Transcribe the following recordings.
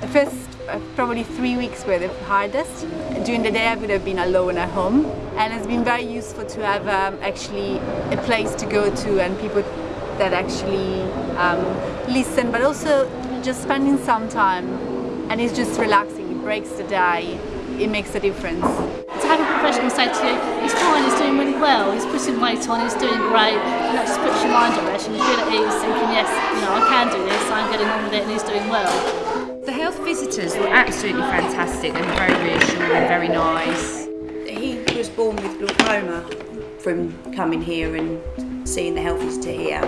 The first uh, probably three weeks were the hardest. During the day I would have been alone at home and it's been very useful to have um, actually a place to go to and people that actually um, listen but also just spending some time and it's just relaxing, it breaks the day, it makes a difference. To have a professional say to you, he's fine, he's doing really well, he's putting weight on, he's doing great, and that just puts your mind at rest and you feel at ease thinking, yes, you know, I can do this, I'm getting on with it and he's doing well. The health visitors were absolutely fantastic. They were very reassuring, very nice. He was born with glaucoma from coming here and seeing the health visitor here.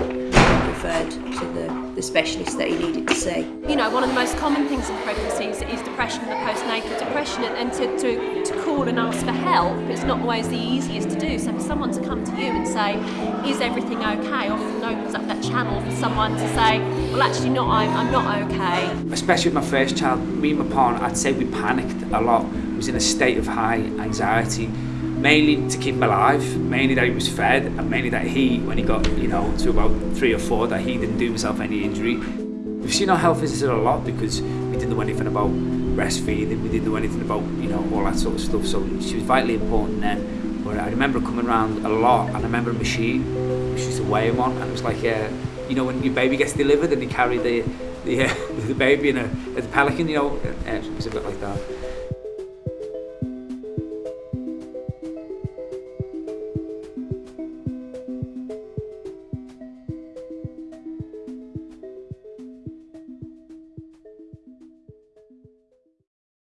Referred to the, the specialist that he needed to see. You know, one of the most common things in pregnancy is, is depression and the postnatal depression, and, and to, to, to call and ask for help it's not always the easiest to do. So for someone to come to you and say, is everything okay, often opens up that channel for someone to say, well actually not, I'm, I'm not okay. Especially with my first child, me and my partner, I'd say we panicked a lot. I was in a state of high anxiety mainly to keep him alive, mainly that he was fed, and mainly that he, when he got, you know, to about three or four, that he didn't do himself any injury. We've seen our health visitor a lot because we didn't know anything about breastfeeding, we didn't know anything about, you know, all that sort of stuff, so she was vitally important then. But I remember coming around a lot, and I remember a machine, she used to weigh him on, and it was like, uh, you know, when your baby gets delivered and you carry the the, uh, the baby in a, a pelican, you know, uh, it was a bit like that.